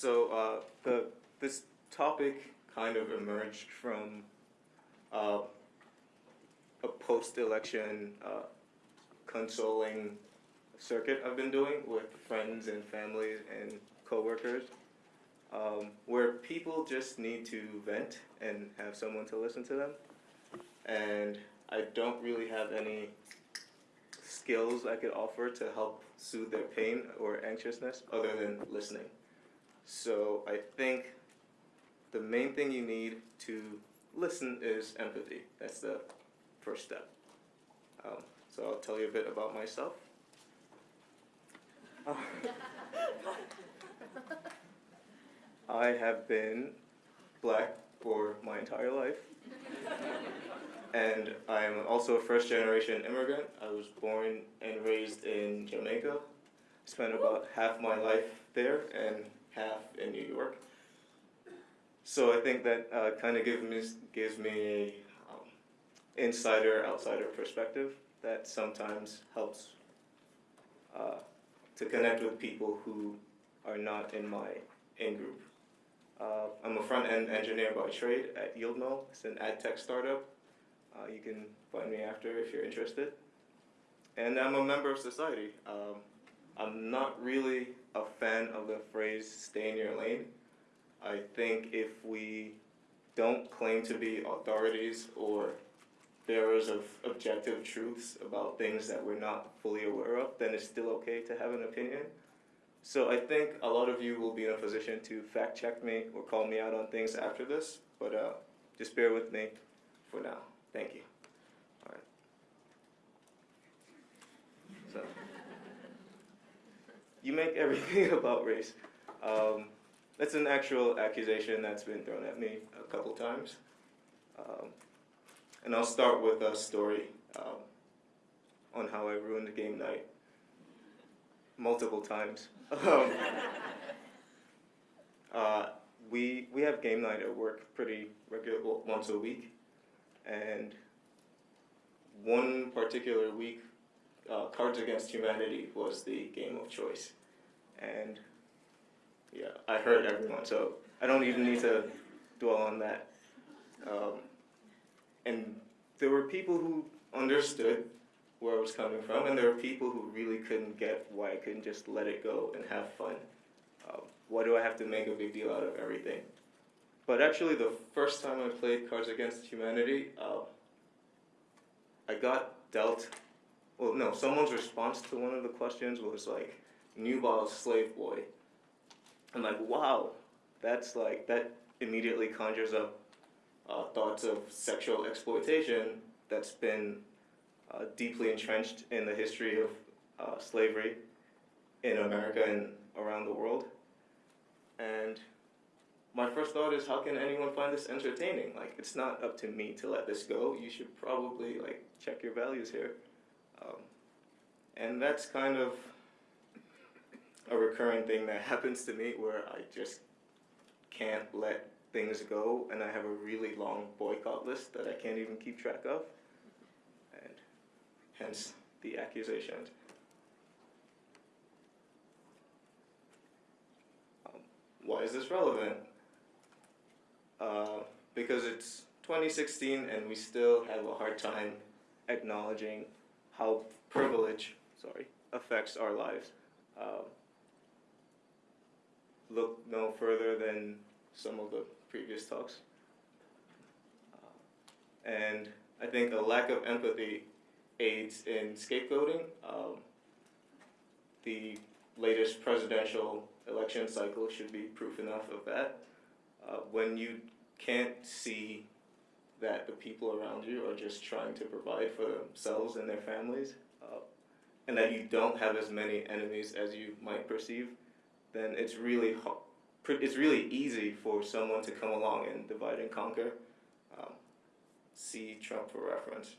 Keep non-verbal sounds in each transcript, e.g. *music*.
So uh, the this topic kind of emerged from uh, a post-election uh, consoling circuit I've been doing with friends and families and coworkers, um, where people just need to vent and have someone to listen to them. And I don't really have any skills I could offer to help soothe their pain or anxiousness other than listening. So I think the main thing you need to listen is empathy. That's the first step. Um, so I'll tell you a bit about myself. *laughs* I have been black for my entire life. and I'm also a first generation immigrant. I was born and raised in Jamaica. Spent about half my life there and half in New York. So I think that uh, kind of gives me, gives me um, insider outsider perspective that sometimes helps uh, to connect with people who are not in my in group. Uh, I'm a front end engineer by trade at Yieldmo. It's an ad tech startup. Uh, you can find me after if you're interested. And I'm a member of society. Um, I'm not really a fan of the phrase stay in your lane. I think if we don't claim to be authorities or bearers of objective truths about things that we're not fully aware of, then it's still okay to have an opinion. So I think a lot of you will be in a position to fact check me or call me out on things after this, but uh, just bear with me for now. Thank you. All right. So, you make everything *laughs* about race. Um, that's an actual accusation that's been thrown at me a couple times. Um, and I'll start with a story um, on how I ruined game night multiple times. Um, *laughs* uh, we, we have game night at work pretty regular, once a week. And one particular week, uh, Cards Against Humanity was the game of choice. And yeah, I hurt everyone, so I don't even need to dwell on that. Um, and there were people who understood where I was coming from, and there were people who really couldn't get why I couldn't just let it go and have fun. Um, why do I have to make a big deal out of everything? But actually, the first time I played Cards Against Humanity, uh, I got dealt. Well, no, someone's response to one of the questions was like, "Nubile slave boy," I'm like, wow, that's like, that immediately conjures up uh, thoughts of sexual exploitation that's been uh, deeply entrenched in the history of uh, slavery in America and around the world. And my first thought is, how can anyone find this entertaining? Like, it's not up to me to let this go. You should probably like check your values here. Um, and that's kind of a recurring thing that *laughs* happens to me where I just can't let things go and I have a really long boycott list that I can't even keep track of. And hence the accusations. Um, why is this relevant? Uh, because it's 2016 and we still have a hard time acknowledging how privilege, sorry, affects our lives. Um, look no further than some of the previous talks. Uh, and I think a lack of empathy aids in scapegoating. Um, the latest presidential election cycle should be proof enough of that. Uh, when you can't see that the people around you are just trying to provide for themselves and their families, uh, and that you don't have as many enemies as you might perceive, then it's really it's really easy for someone to come along and divide and conquer. Um, see Trump for reference.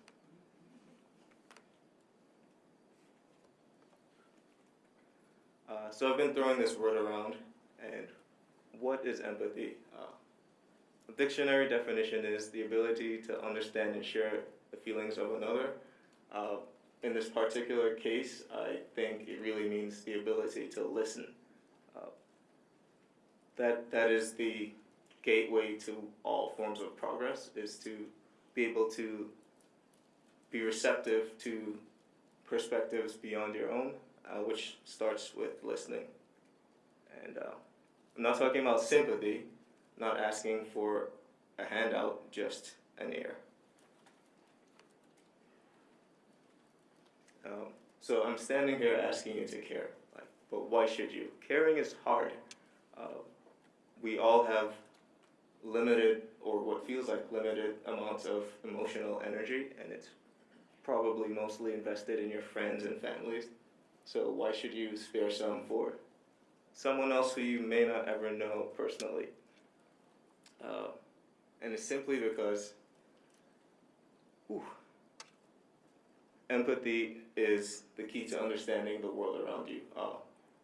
Uh, so I've been throwing this word around, and what is empathy? Uh, dictionary definition is the ability to understand and share the feelings of another. Uh, in this particular case, I think it really means the ability to listen that that is the gateway to all forms of progress is to be able to be receptive to perspectives beyond your own, uh, which starts with listening. And uh, I'm not talking about sympathy, not asking for a handout, just an ear. Um, so I'm standing here asking you to care, like, but why should you? Caring is hard. Uh, we all have limited, or what feels like limited, amounts of emotional energy, and it's probably mostly invested in your friends and families. So why should you spare some for someone else who you may not ever know personally? Uh, and it's simply because whew, empathy is the key to understanding the world around you. Uh,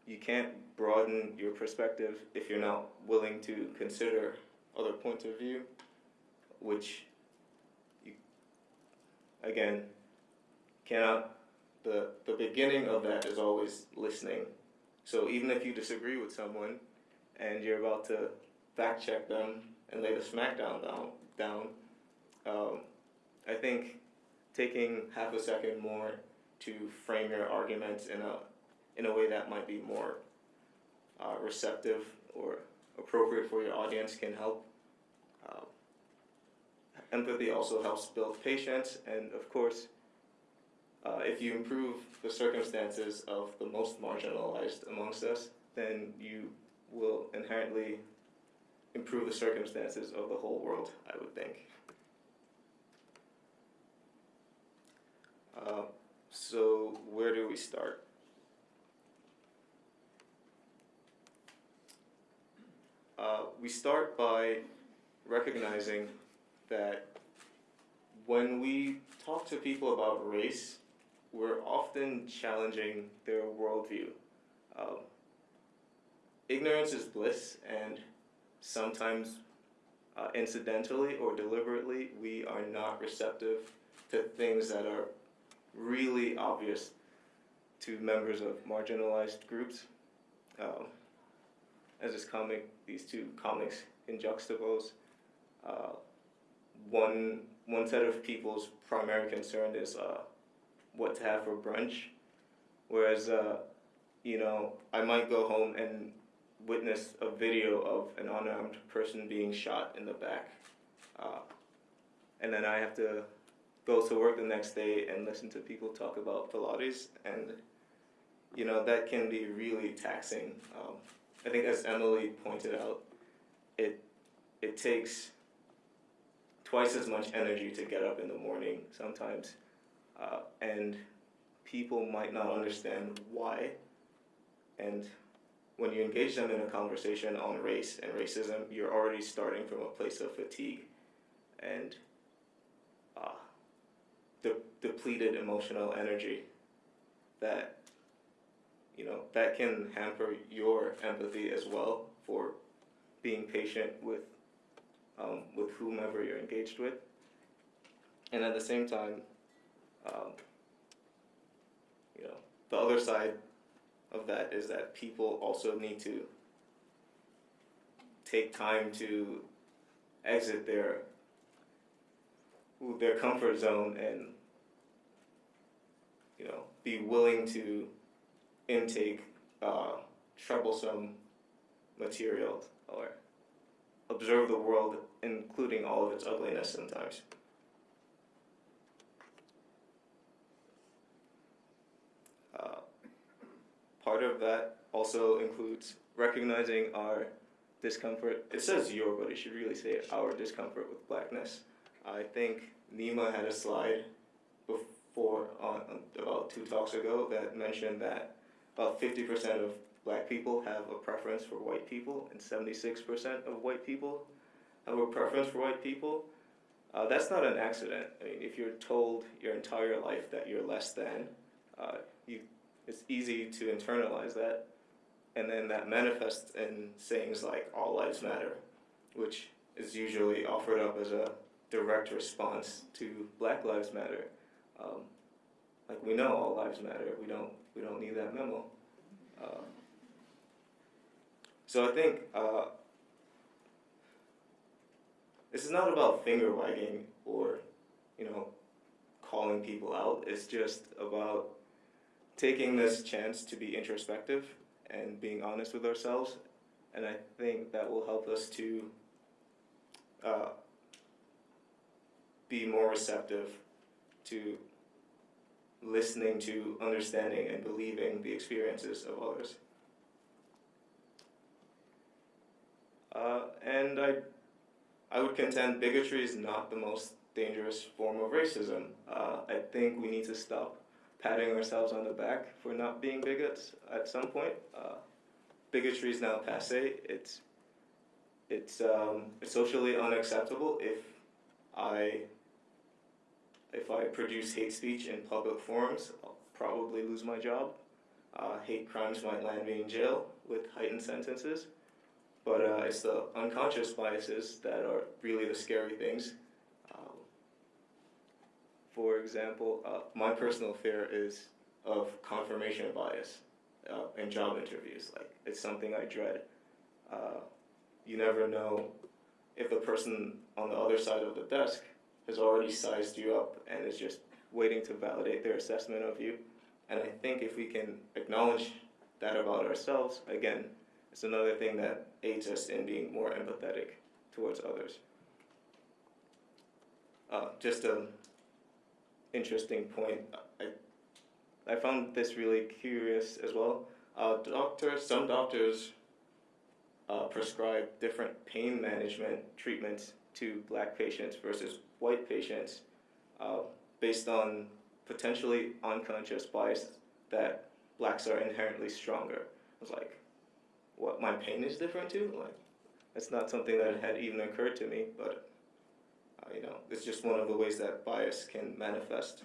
you can't broaden your perspective if you're not willing to consider other points of view, which you, again, cannot, the, the beginning of that is always listening. So even if you disagree with someone and you're about to fact check them and lay the smackdown down, down um, I think taking half a second more to frame your arguments in a, in a way that might be more uh, receptive or appropriate for your audience can help. Uh, empathy also helps build patience, and of course, uh, if you improve the circumstances of the most marginalized amongst us, then you will inherently improve the circumstances of the whole world, I would think. Uh, so, where do we start? Uh, we start by recognizing that when we talk to people about race, we're often challenging their worldview. Um, ignorance is bliss, and sometimes uh, incidentally or deliberately, we are not receptive to things that are really obvious to members of marginalized groups. Um, as this comic, these two comics in juxtapose, uh, one one set of people's primary concern is uh, what to have for brunch, whereas uh, you know I might go home and witness a video of an unarmed person being shot in the back, uh, and then I have to go to work the next day and listen to people talk about Pilates, and you know that can be really taxing. Um, I think, as Emily pointed out, it it takes twice as much energy to get up in the morning sometimes, uh, and people might not understand why. And when you engage them in a conversation on race and racism, you're already starting from a place of fatigue, and uh, de- depleted emotional energy that you know that can hamper your empathy as well for being patient with um, with whomever you're engaged with. And at the same time um, you know the other side of that is that people also need to take time to exit their their comfort zone and you know be willing to intake uh, troublesome material or observe the world including all of its ugliness sometimes part of that also includes recognizing our discomfort it says your but it should really say our discomfort with blackness I think Nima had a slide before on, about two talks ago that mentioned that about 50% of black people have a preference for white people, and 76% of white people have a preference for white people. Uh, that's not an accident. I mean, if you're told your entire life that you're less than, uh, you, it's easy to internalize that, and then that manifests in sayings like "all lives matter," which is usually offered up as a direct response to Black Lives Matter. Um, like we know all lives matter. We don't we don't need that memo. Uh, so I think uh, this is not about finger wagging or, you know, calling people out. It's just about taking this chance to be introspective and being honest with ourselves. And I think that will help us to uh, be more receptive to listening to, understanding, and believing the experiences of others. Uh, and I, I would contend bigotry is not the most dangerous form of racism. Uh, I think we need to stop patting ourselves on the back for not being bigots at some point. Uh, bigotry is now passe. It's it's um, socially unacceptable if I if I produce hate speech in public forums, I'll probably lose my job. Uh, hate crimes might land me in jail with heightened sentences. But uh, it's the unconscious biases that are really the scary things. For example, uh, my personal fear is of confirmation bias uh, in job interviews. Like it's something I dread. Uh, you never know if the person on the other side of the desk has already sized you up and is just waiting to validate their assessment of you. And I think if we can acknowledge that about ourselves, again, it's another thing that aids us in being more empathetic towards others. Uh, just an interesting point. I, I found this really curious as well. Uh, doctors, some doctors uh, prescribe different pain management treatments to black patients versus white patients uh, based on potentially unconscious bias that blacks are inherently stronger. I was like, what my pain is different too. Like, that's not something that had even occurred to me, but you know, it's just one of the ways that bias can manifest.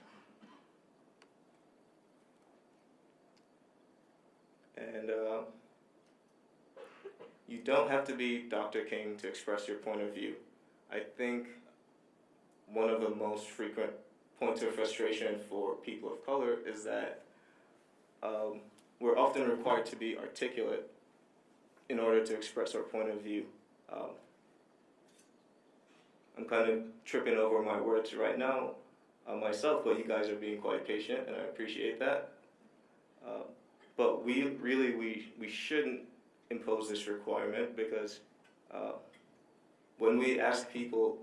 And uh, you don't have to be Dr. King to express your point of view. I think one of the most frequent points of frustration for people of color is that um, we're often required to be articulate in order to express our point of view. Um, I'm kind of tripping over my words right now uh, myself, but you guys are being quite patient, and I appreciate that. Uh, but we really we we shouldn't impose this requirement because uh, when we ask people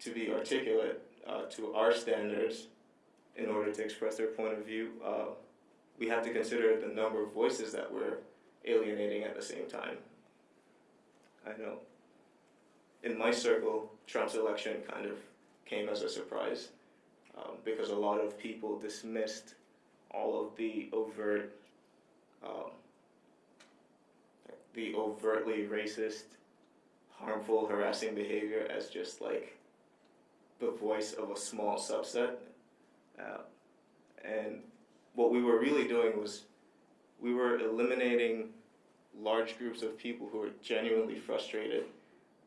to be articulate uh, to our standards in order to express their point of view, uh, we have to consider the number of voices that we're alienating at the same time. I know in my circle, Trump's election kind of came as a surprise um, because a lot of people dismissed all of the overt, um, the overtly racist, harmful, harassing behavior as just like the voice of a small subset. Uh, and what we were really doing was we were eliminating large groups of people who are genuinely frustrated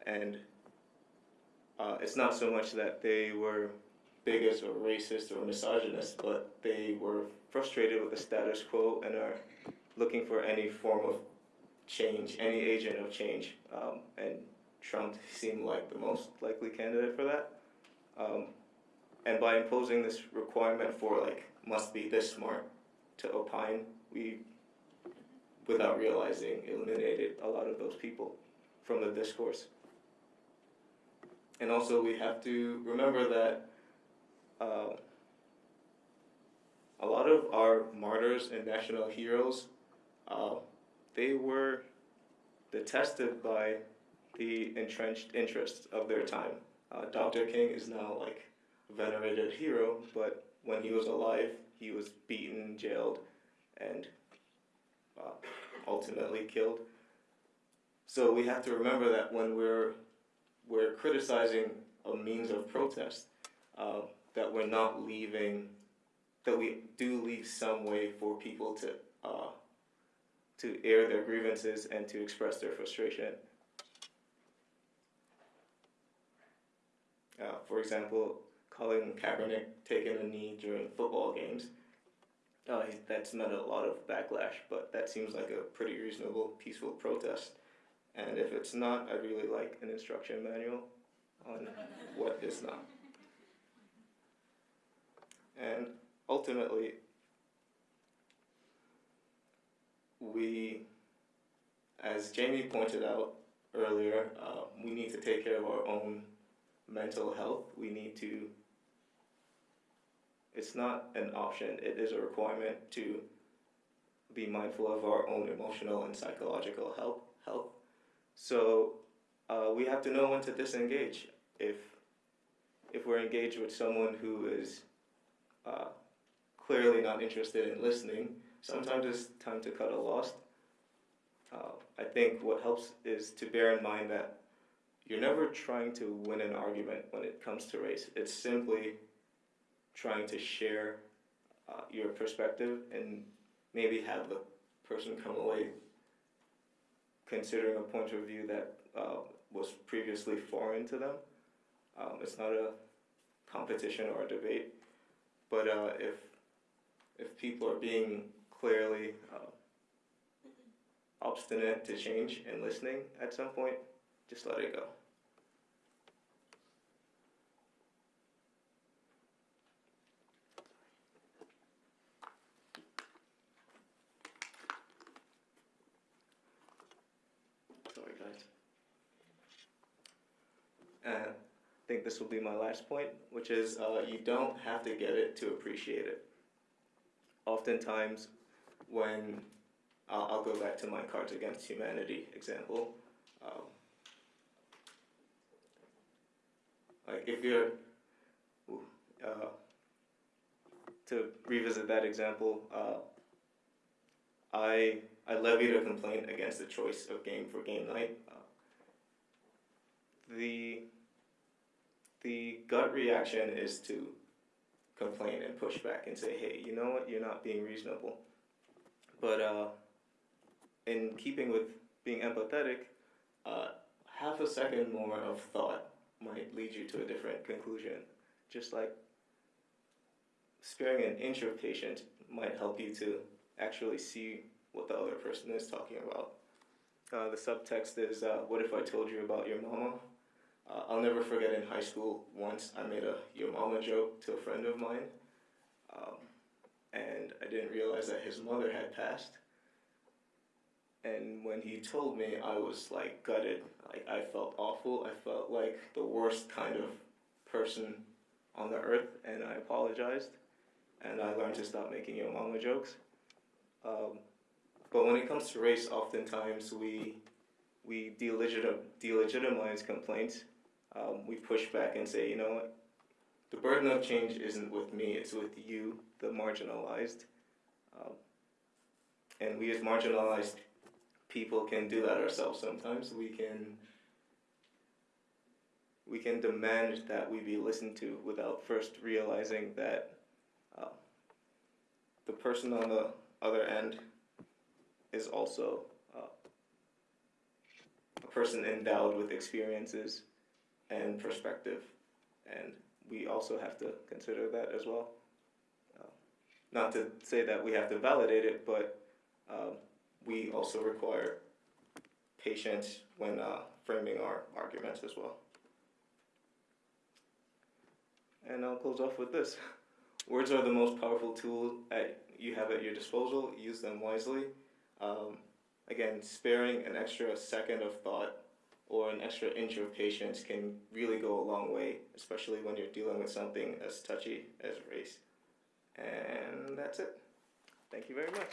and uh, it's not so much that they were bigots or racist or misogynist, but they were frustrated with the status quo and are looking for any form of change, any agent of change. Um, and Trump seemed like the most likely candidate for that. Um, and by imposing this requirement for like must be this smart to opine, we without realizing, eliminated a lot of those people from the discourse. And also, we have to remember that uh, a lot of our martyrs and national heroes, uh, they were detested by the entrenched interests of their time. Uh, Dr. King is now like a venerated hero, but when he was alive, he was beaten, jailed, and uh, ultimately killed. So we have to remember that when we're we're criticizing a means of protest, uh, that we're not leaving, that we do leave some way for people to uh, to air their grievances and to express their frustration. Uh, for example, Colin Kaepernick taking a knee during football games uh, that's met a lot of backlash, but that seems like a pretty reasonable, peaceful protest. And if it's not, I'd really like an instruction manual on what is not. And ultimately, we, as Jamie pointed out earlier, uh, we need to take care of our own mental health. We need to, it's not an option, it is a requirement to be mindful of our own emotional and psychological health. health. So uh, we have to know when to disengage. If if we're engaged with someone who is uh, clearly not interested in listening, sometimes it's time to cut a loss. Uh, I think what helps is to bear in mind that you're never trying to win an argument when it comes to race. It's simply trying to share uh, your perspective and maybe have the person come away considering a point of view that uh, was previously foreign to them. Um, it's not a competition or a debate, but uh, if if people are being clearly uh, obstinate to change and listening at some point, just let it go. Sorry, guys. And I think this will be my last point, which is uh, you don't have to get it to appreciate it. Oftentimes, when I'll, I'll go back to my Cards Against Humanity example. Um, like if you're uh, to revisit that example, uh, I I levied a complaint against the choice of game for game night. Uh, the the gut reaction is to complain and push back and say, hey, you know what, you're not being reasonable. But uh, in keeping with being empathetic, uh, half a second more of thought might lead you to a different conclusion. Just like sparing an inch of patience might help you to actually see what the other person is talking about. Uh, the subtext is, uh, what if I told you about your mama? Uh, I'll never forget in high school, once I made a your mama joke to a friend of mine, um, and I didn't realize that his mother had passed. And when he told me, I was like gutted. Like I felt awful. I felt like the worst kind of person on the earth, and I apologized. And I learned to stop making your mama jokes. Um, but when it comes to race, oftentimes we we delegitim- delegitimize complaints. Um, we push back and say, you know what, the burden of change isn't with me; it's with you, the marginalized. Um, and we as marginalized people can do that ourselves sometimes. We can we can demand that we be listened to without first realizing that uh, the person on the other end is also uh, a person endowed with experiences and perspective, and we also have to consider that as well. Uh, not to say that we have to validate it, but um, we also require patience when uh, framing our arguments as well. And I'll close off with this. *laughs* Words are the most powerful tool at, you have at your disposal. Use them wisely. Um, again, sparing an extra second of thought or an extra inch of patience can really go a long way, especially when you're dealing with something as touchy as race. And that's it. Thank you very much.